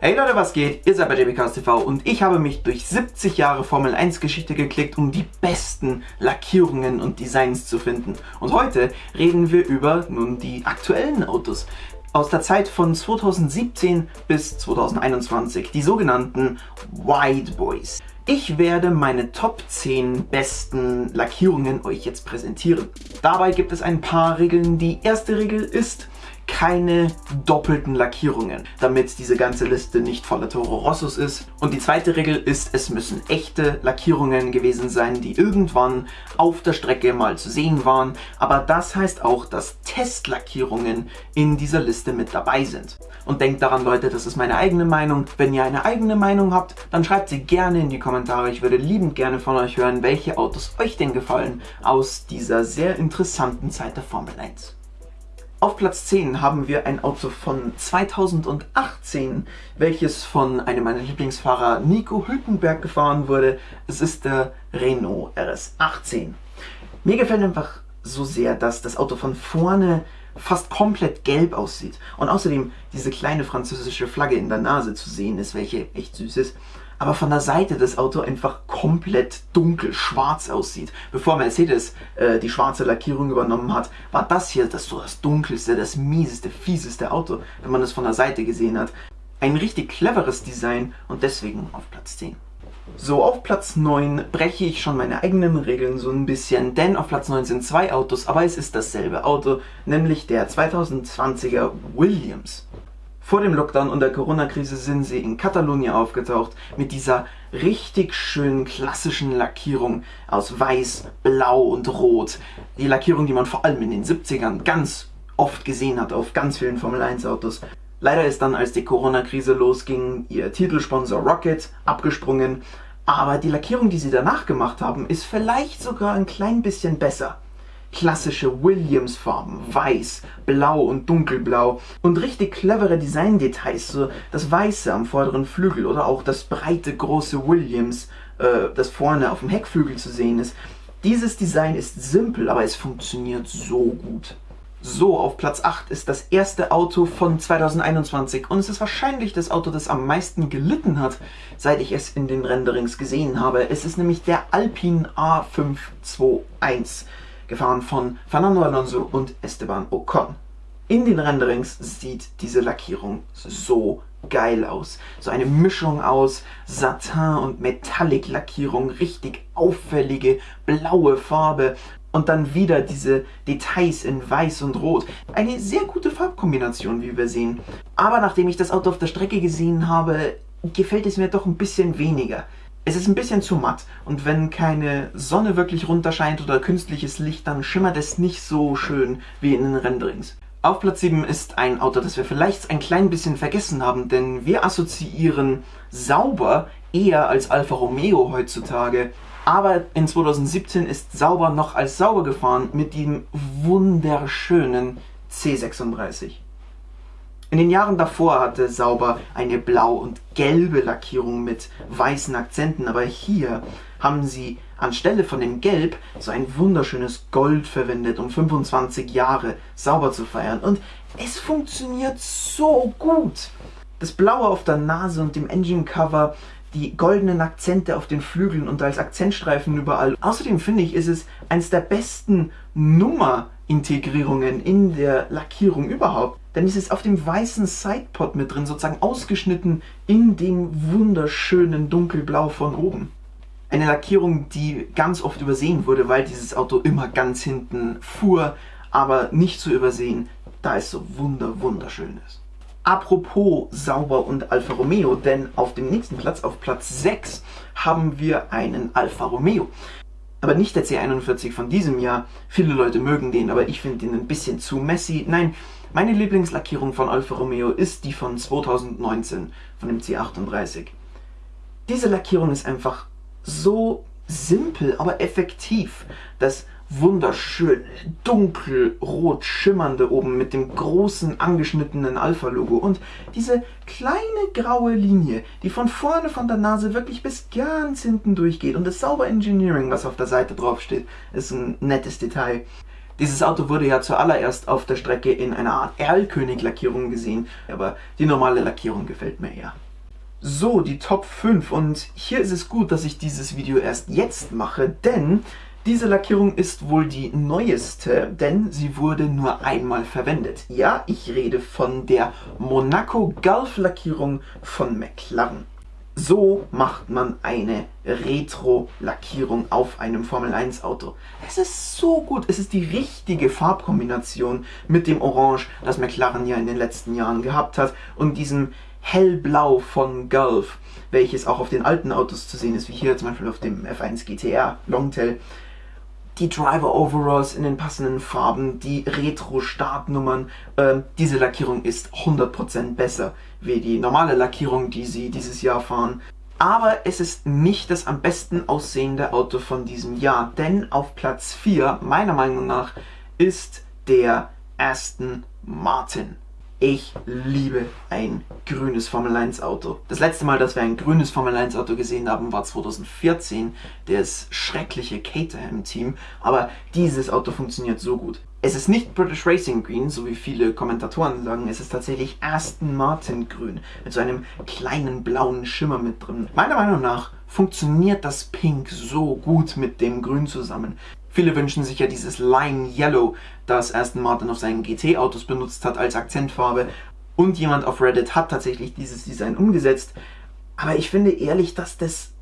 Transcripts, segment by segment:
Hey Leute, was geht? Ihr seid bei JBKS TV und ich habe mich durch 70 Jahre Formel 1 Geschichte geklickt, um die besten Lackierungen und Designs zu finden. Und heute reden wir über nun die aktuellen Autos aus der Zeit von 2017 bis 2021, die sogenannten White Boys. Ich werde meine Top 10 besten Lackierungen euch jetzt präsentieren. Dabei gibt es ein paar Regeln. Die erste Regel ist, keine doppelten Lackierungen, damit diese ganze Liste nicht voller Toro Rossos ist. Und die zweite Regel ist, es müssen echte Lackierungen gewesen sein, die irgendwann auf der Strecke mal zu sehen waren. Aber das heißt auch, dass Testlackierungen in dieser Liste mit dabei sind. Und denkt daran Leute, das ist meine eigene Meinung. Wenn ihr eine eigene Meinung habt, dann schreibt sie gerne in die Kommentare. Ich würde liebend gerne von euch hören, welche Autos euch denn gefallen aus dieser sehr interessanten Zeit der Formel 1. Auf Platz 10 haben wir ein Auto von 2018, welches von einem meiner Lieblingsfahrer Nico Hülkenberg gefahren wurde. Es ist der Renault RS18. Mir gefällt einfach so sehr, dass das Auto von vorne fast komplett gelb aussieht. Und außerdem diese kleine französische Flagge in der Nase zu sehen ist, welche echt süß ist aber von der Seite das Auto einfach komplett dunkel schwarz aussieht. Bevor Mercedes äh, die schwarze Lackierung übernommen hat, war das hier das so das dunkelste, das mieseste, fieseste Auto, wenn man es von der Seite gesehen hat. Ein richtig cleveres Design und deswegen auf Platz 10. So, auf Platz 9 breche ich schon meine eigenen Regeln so ein bisschen, denn auf Platz 9 sind zwei Autos, aber es ist dasselbe Auto, nämlich der 2020er Williams. Vor dem Lockdown und der Corona-Krise sind sie in Katalonien aufgetaucht mit dieser richtig schönen klassischen Lackierung aus Weiß, Blau und Rot. Die Lackierung, die man vor allem in den 70ern ganz oft gesehen hat auf ganz vielen Formel 1 Autos. Leider ist dann, als die Corona-Krise losging, ihr Titelsponsor Rocket abgesprungen. Aber die Lackierung, die sie danach gemacht haben, ist vielleicht sogar ein klein bisschen besser klassische Williams-Farben, weiß, blau und dunkelblau und richtig clevere Design-Details, so das Weiße am vorderen Flügel oder auch das breite, große Williams, äh, das vorne auf dem Heckflügel zu sehen ist. Dieses Design ist simpel, aber es funktioniert so gut. So, auf Platz 8 ist das erste Auto von 2021 und es ist wahrscheinlich das Auto, das am meisten gelitten hat, seit ich es in den Renderings gesehen habe. Es ist nämlich der Alpine A521 gefahren von Fernando Alonso und Esteban Ocon. In den Renderings sieht diese Lackierung so geil aus. So eine Mischung aus Satin und Metallic Lackierung, richtig auffällige blaue Farbe und dann wieder diese Details in weiß und rot. Eine sehr gute Farbkombination, wie wir sehen. Aber nachdem ich das Auto auf der Strecke gesehen habe, gefällt es mir doch ein bisschen weniger. Es ist ein bisschen zu matt und wenn keine Sonne wirklich runterscheint oder künstliches Licht, dann schimmert es nicht so schön wie in den Renderings. Auf Platz 7 ist ein Auto, das wir vielleicht ein klein bisschen vergessen haben, denn wir assoziieren sauber eher als Alfa Romeo heutzutage. Aber in 2017 ist sauber noch als sauber gefahren mit dem wunderschönen C36. In den Jahren davor hatte Sauber eine blau und gelbe Lackierung mit weißen Akzenten, aber hier haben sie anstelle von dem Gelb so ein wunderschönes Gold verwendet, um 25 Jahre Sauber zu feiern. Und es funktioniert so gut. Das Blaue auf der Nase und dem Engine Cover, die goldenen Akzente auf den Flügeln und als Akzentstreifen überall. Außerdem finde ich, ist es eines der besten Nummerintegrierungen in der Lackierung überhaupt. Denn es ist auf dem weißen Sidepod mit drin, sozusagen ausgeschnitten in dem wunderschönen dunkelblau von oben. Eine Lackierung, die ganz oft übersehen wurde, weil dieses Auto immer ganz hinten fuhr, aber nicht zu übersehen, da es so wunder wunderschön ist. Apropos Sauber und Alfa Romeo, denn auf dem nächsten Platz, auf Platz 6, haben wir einen Alfa Romeo. Aber nicht der C41 von diesem Jahr. Viele Leute mögen den, aber ich finde den ein bisschen zu messy. Nein, meine Lieblingslackierung von Alfa Romeo ist die von 2019, von dem C38. Diese Lackierung ist einfach so simpel, aber effektiv. Das wunderschön dunkelrot schimmernde oben mit dem großen angeschnittenen Alpha-Logo und diese kleine graue Linie, die von vorne von der Nase wirklich bis ganz hinten durchgeht und das sauber Engineering, was auf der Seite drauf steht, ist ein nettes Detail. Dieses Auto wurde ja zuallererst auf der Strecke in einer Art Erlkönig-Lackierung gesehen, aber die normale Lackierung gefällt mir eher. So, die Top 5 und hier ist es gut, dass ich dieses Video erst jetzt mache, denn diese Lackierung ist wohl die neueste, denn sie wurde nur einmal verwendet. Ja, ich rede von der Monaco Gulf Lackierung von McLaren. So macht man eine Retro-Lackierung auf einem Formel 1 Auto. Es ist so gut, es ist die richtige Farbkombination mit dem Orange, das McLaren ja in den letzten Jahren gehabt hat und diesem hellblau von Gulf, welches auch auf den alten Autos zu sehen ist, wie hier zum Beispiel auf dem F1 GTR Longtail. Die Driver Overalls in den passenden Farben, die Retro-Startnummern, äh, diese Lackierung ist 100% besser wie die normale Lackierung, die sie dieses Jahr fahren. Aber es ist nicht das am besten aussehende Auto von diesem Jahr, denn auf Platz 4, meiner Meinung nach, ist der Aston Martin. Ich liebe ein grünes Formel 1 Auto. Das letzte Mal, dass wir ein grünes Formel 1 Auto gesehen haben, war 2014, das schreckliche Caterham-Team. Aber dieses Auto funktioniert so gut. Es ist nicht British Racing Green, so wie viele Kommentatoren sagen, es ist tatsächlich Aston Martin Grün mit so einem kleinen blauen Schimmer mit drin. Meiner Meinung nach funktioniert das Pink so gut mit dem Grün zusammen. Viele wünschen sich ja dieses Lime Yellow, das Aston Martin auf seinen GT-Autos benutzt hat als Akzentfarbe. Und jemand auf Reddit hat tatsächlich dieses Design umgesetzt. Aber ich finde ehrlich, dass das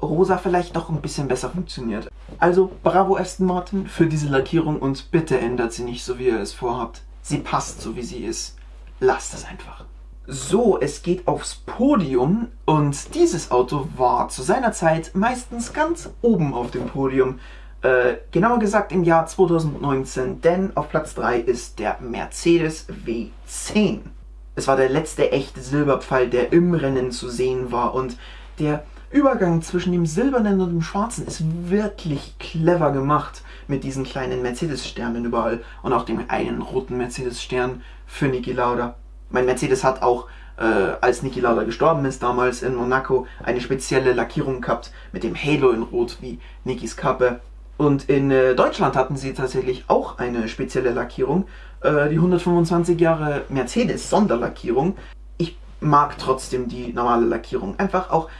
rosa vielleicht doch ein bisschen besser funktioniert. Also bravo Aston Martin für diese Lackierung und bitte ändert sie nicht so wie ihr es vorhabt. Sie passt so wie sie ist. Lasst es einfach. So, es geht aufs Podium und dieses Auto war zu seiner Zeit meistens ganz oben auf dem Podium. Äh, genauer gesagt im Jahr 2019, denn auf Platz 3 ist der Mercedes W10. Es war der letzte echte Silberpfeil, der im Rennen zu sehen war und der Übergang zwischen dem silbernen und dem schwarzen ist wirklich clever gemacht mit diesen kleinen Mercedes-Sternen überall und auch dem einen roten Mercedes-Stern für Niki Lauda. Mein Mercedes hat auch, äh, als Niki Lauda gestorben ist, damals in Monaco, eine spezielle Lackierung gehabt mit dem Halo in Rot wie Nikis Kappe. Und in äh, Deutschland hatten sie tatsächlich auch eine spezielle Lackierung, äh, die 125 Jahre Mercedes Sonderlackierung. Ich mag trotzdem die normale Lackierung, einfach auch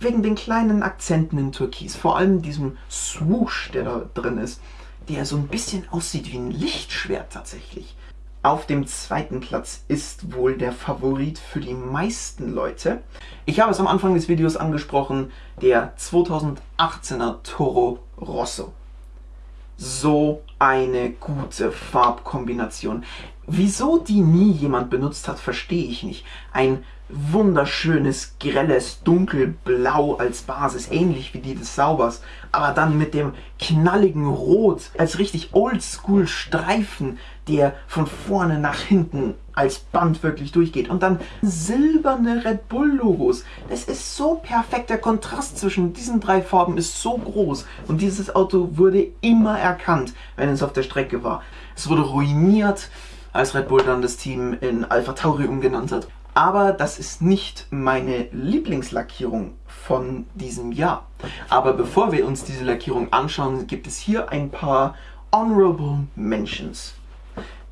wegen den kleinen Akzenten in Türkis, vor allem diesem Swoosh, der da drin ist, der so ein bisschen aussieht wie ein Lichtschwert tatsächlich. Auf dem zweiten Platz ist wohl der Favorit für die meisten Leute. Ich habe es am Anfang des Videos angesprochen, der 2018er Toro Rosso. So eine gute Farbkombination. Wieso die nie jemand benutzt hat, verstehe ich nicht. Ein wunderschönes, grelles Dunkelblau als Basis, ähnlich wie die des Saubers, aber dann mit dem knalligen Rot als richtig oldschool Streifen, der von vorne nach hinten als Band wirklich durchgeht. Und dann silberne Red Bull Logos. Das ist so perfekt. Der Kontrast zwischen diesen drei Farben ist so groß. Und dieses Auto wurde immer erkannt, wenn es auf der Strecke war. Es wurde ruiniert, als Red Bull dann das Team in Alpha Tauri umgenannt hat. Aber das ist nicht meine Lieblingslackierung von diesem Jahr. Aber bevor wir uns diese Lackierung anschauen, gibt es hier ein paar Honorable Mentions.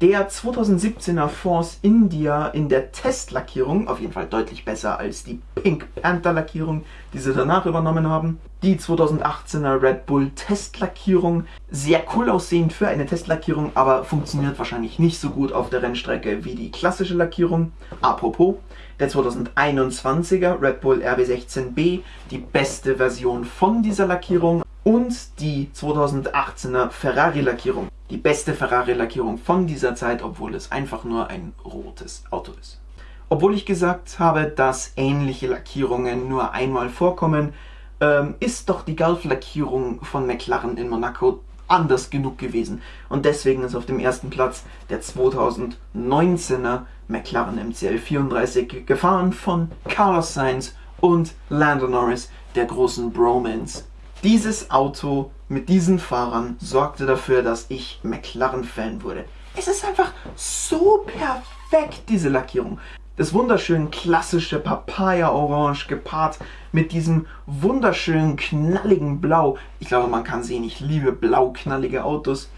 Der 2017er Force India in der Testlackierung, auf jeden Fall deutlich besser als die Pink Panther Lackierung, die sie danach übernommen haben. Die 2018er Red Bull Testlackierung, sehr cool aussehend für eine Testlackierung, aber funktioniert wahrscheinlich nicht so gut auf der Rennstrecke wie die klassische Lackierung. Apropos, der 2021er Red Bull RB16B, die beste Version von dieser Lackierung und die 2018er Ferrari-Lackierung. Die beste Ferrari-Lackierung von dieser Zeit, obwohl es einfach nur ein rotes Auto ist. Obwohl ich gesagt habe, dass ähnliche Lackierungen nur einmal vorkommen, ähm, ist doch die Gulf-Lackierung von McLaren in Monaco anders genug gewesen. Und deswegen ist auf dem ersten Platz der 2019er McLaren MCL 34 gefahren von Carlos Sainz und Lando Norris, der großen Bromance. Dieses Auto mit diesen Fahrern sorgte dafür, dass ich McLaren-Fan wurde. Es ist einfach so perfekt, diese Lackierung. Das wunderschön klassische Papaya-Orange gepaart mit diesem wunderschönen knalligen Blau. Ich glaube, man kann sehen, ich liebe blau knallige Autos.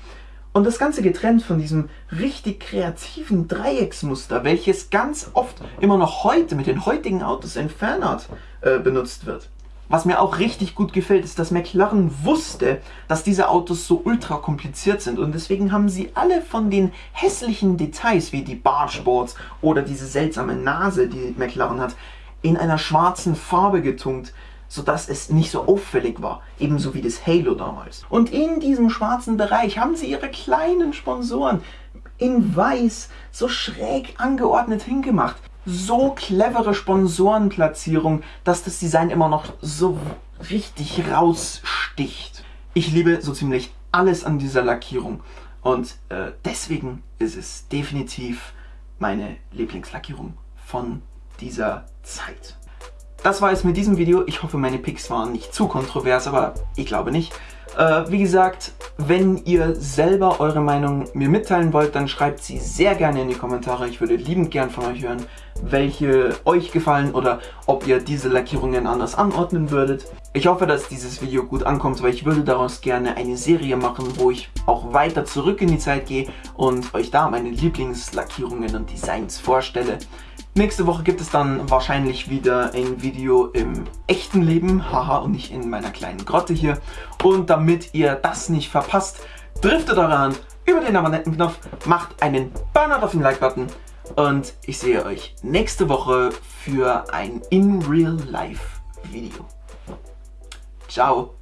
Und das Ganze getrennt von diesem richtig kreativen Dreiecksmuster, welches ganz oft immer noch heute mit den heutigen Autos in Fanart äh, benutzt wird. Was mir auch richtig gut gefällt, ist, dass McLaren wusste, dass diese Autos so ultra kompliziert sind und deswegen haben sie alle von den hässlichen Details wie die Bargeboards oder diese seltsame Nase, die McLaren hat, in einer schwarzen Farbe getunkt, sodass es nicht so auffällig war, ebenso wie das Halo damals. Und in diesem schwarzen Bereich haben sie ihre kleinen Sponsoren in weiß so schräg angeordnet hingemacht so clevere Sponsorenplatzierung, dass das Design immer noch so richtig raussticht. Ich liebe so ziemlich alles an dieser Lackierung und äh, deswegen ist es definitiv meine Lieblingslackierung von dieser Zeit. Das war es mit diesem Video. Ich hoffe, meine Picks waren nicht zu kontrovers, aber ich glaube nicht. Äh, wie gesagt, wenn ihr selber eure Meinung mir mitteilen wollt, dann schreibt sie sehr gerne in die Kommentare. Ich würde liebend gern von euch hören, welche euch gefallen oder ob ihr diese Lackierungen anders anordnen würdet. Ich hoffe, dass dieses Video gut ankommt, weil ich würde daraus gerne eine Serie machen, wo ich auch weiter zurück in die Zeit gehe und euch da meine Lieblingslackierungen und Designs vorstelle. Nächste Woche gibt es dann wahrscheinlich wieder ein Video im echten Leben, haha, und nicht in meiner kleinen Grotte hier. Und damit ihr das nicht verpasst, driftet eure Hand über den Abonnentenknopf, macht einen Banner auf den Like-Button und ich sehe euch nächste Woche für ein In-Real-Life-Video. Ciao!